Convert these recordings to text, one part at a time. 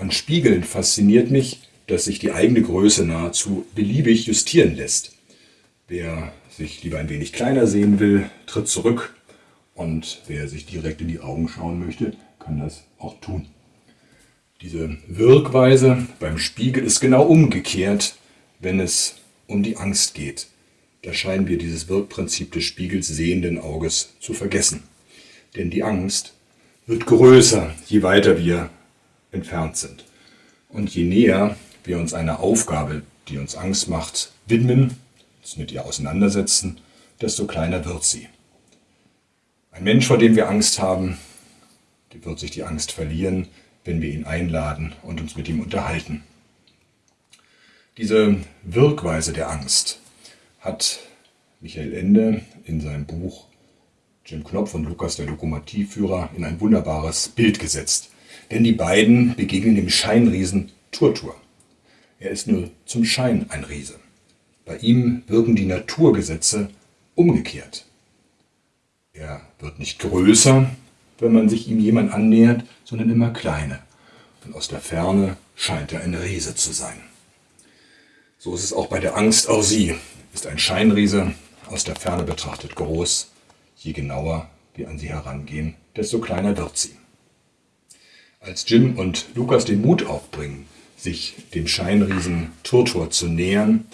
An Spiegeln fasziniert mich, dass sich die eigene Größe nahezu beliebig justieren lässt. Wer sich lieber ein wenig kleiner sehen will, tritt zurück und wer sich direkt in die Augen schauen möchte, kann das auch tun. Diese Wirkweise beim Spiegel ist genau umgekehrt, wenn es um die Angst geht. Da scheinen wir dieses Wirkprinzip des Spiegels sehenden Auges zu vergessen. Denn die Angst wird größer, je weiter wir entfernt sind. Und je näher wir uns einer Aufgabe, die uns Angst macht, widmen, uns mit ihr auseinandersetzen, desto kleiner wird sie. Ein Mensch, vor dem wir Angst haben, wird sich die Angst verlieren, wenn wir ihn einladen und uns mit ihm unterhalten. Diese Wirkweise der Angst hat Michael Ende in seinem Buch Jim Knopf und Lukas der Lokomotivführer in ein wunderbares Bild gesetzt. Denn die beiden begegnen dem Scheinriesen Turtur. Er ist nur zum Schein ein Riese. Bei ihm wirken die Naturgesetze umgekehrt. Er wird nicht größer, wenn man sich ihm jemand annähert, sondern immer kleiner. Und aus der Ferne scheint er ein Riese zu sein. So ist es auch bei der Angst. Auch sie ist ein Scheinriese, aus der Ferne betrachtet groß. Je genauer wir an sie herangehen, desto kleiner wird sie. Als Jim und Lukas den Mut aufbringen, sich dem Scheinriesen Turtur zu nähern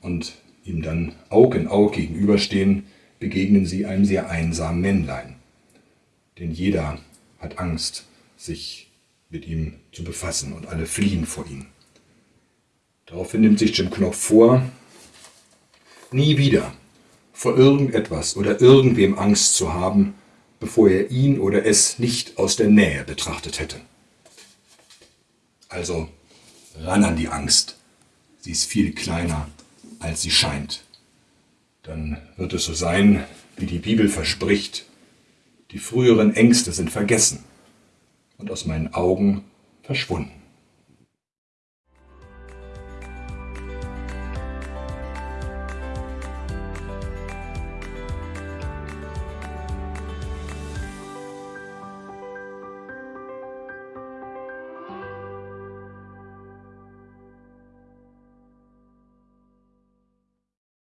und ihm dann Aug in Aug gegenüberstehen, begegnen sie einem sehr einsamen Männlein. Denn jeder hat Angst, sich mit ihm zu befassen und alle fliehen vor ihm. Daraufhin nimmt sich Jim Knopf vor, nie wieder vor irgendetwas oder irgendwem Angst zu haben, bevor er ihn oder es nicht aus der Nähe betrachtet hätte. Also ran an die Angst. Sie ist viel kleiner, als sie scheint. Dann wird es so sein, wie die Bibel verspricht. Die früheren Ängste sind vergessen und aus meinen Augen verschwunden.